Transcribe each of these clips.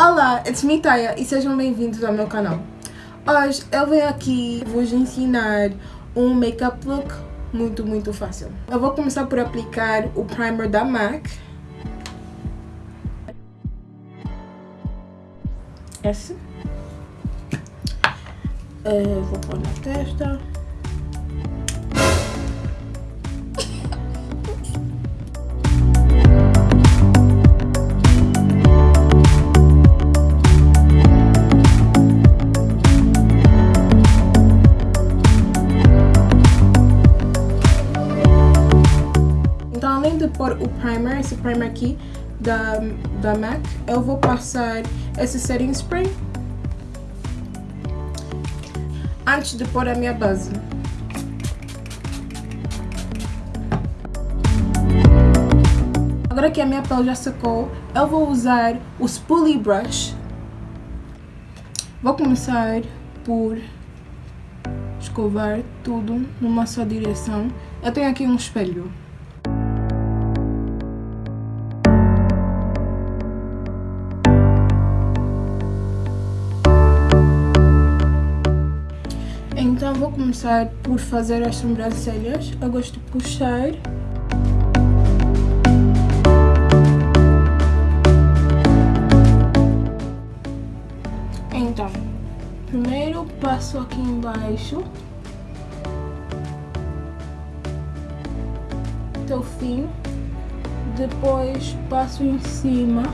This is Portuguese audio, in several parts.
Olá, it's me Taya e sejam bem-vindos ao meu canal. Hoje eu venho aqui vos ensinar um makeup look muito, muito fácil. Eu vou começar por aplicar o primer da MAC. Esse. Uh, vou pôr na testa. Primer, aqui da, da MAC, eu vou passar esse setting spray antes de pôr a minha base. Agora que a minha pele já secou, eu vou usar o Spoolie Brush. Vou começar por escovar tudo numa só direção. Eu tenho aqui um espelho. Começar por fazer as sobrancelhas. Eu gosto de puxar. Então, primeiro passo aqui embaixo. Até o fim. Depois passo em cima.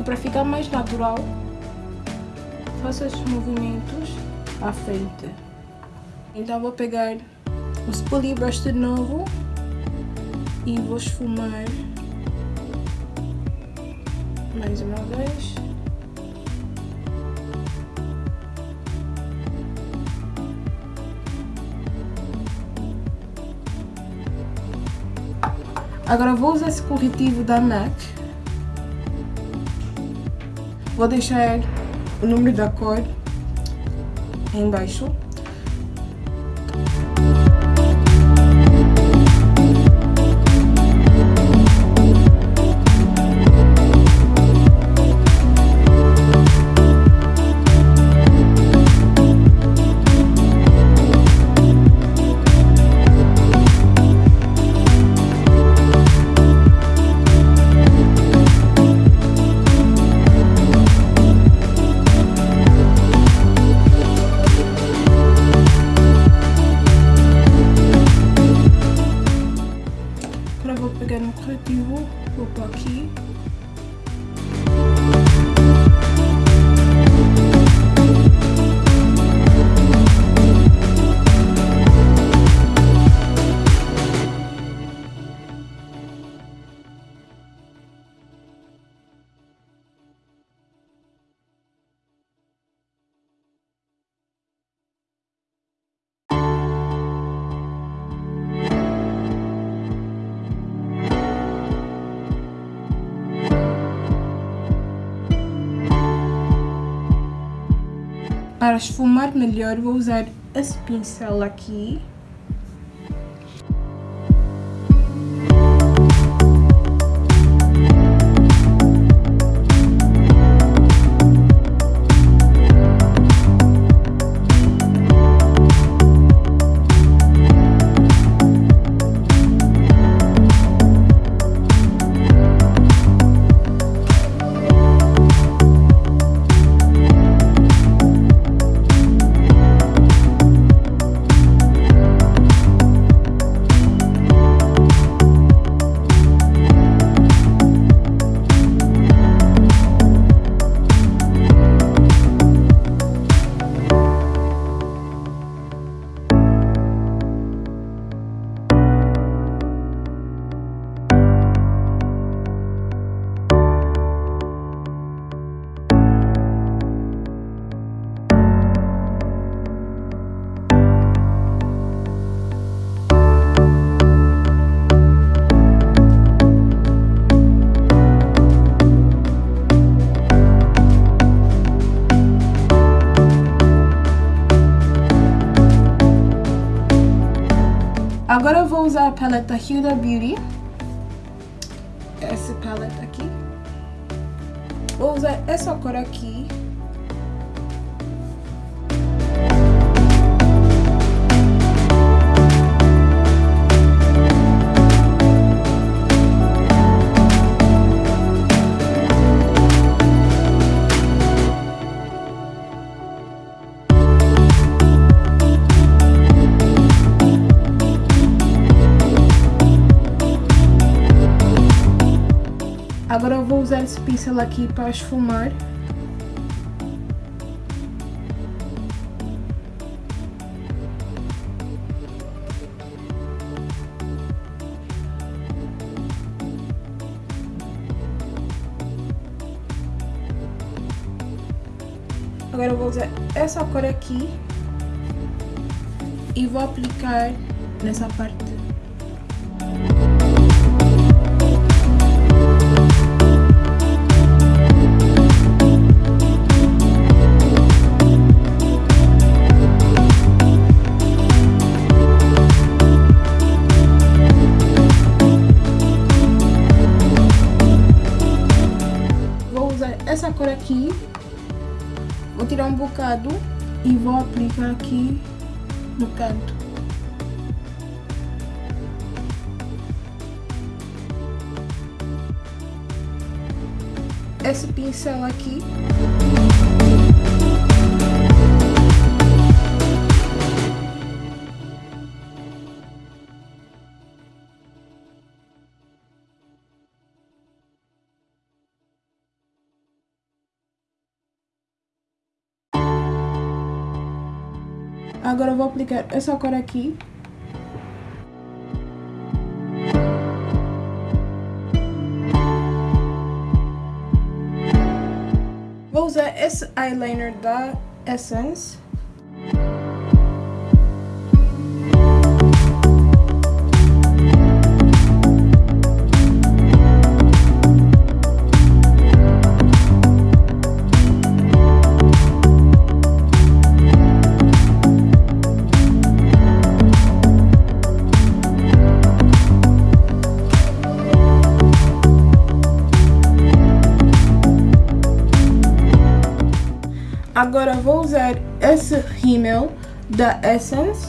E para ficar mais natural, faço esses movimentos à frente. Então vou pegar o Spoolie Brush de novo e vou esfumar mais uma vez. Agora vou usar esse corretivo da MAC Vou deixar o número da cor embaixo. Para esfumar melhor, vou usar esse pincel aqui Huda Beauty. Essa paleta aqui. Vou usar essa cor aqui. Agora eu vou usar esse pincel aqui para esfumar. Agora eu vou usar essa cor aqui e vou aplicar nessa parte. Bocado e vou aplicar aqui no canto. Esse pincel aqui Agora eu vou aplicar essa cor aqui. Vou usar esse eyeliner da Essence. Agora vou usar esse rímel da Essence.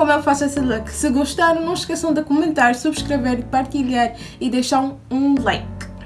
Como eu faço esse look. Se gostaram, não esqueçam de comentar, subscrever, partilhar e deixar um, um like.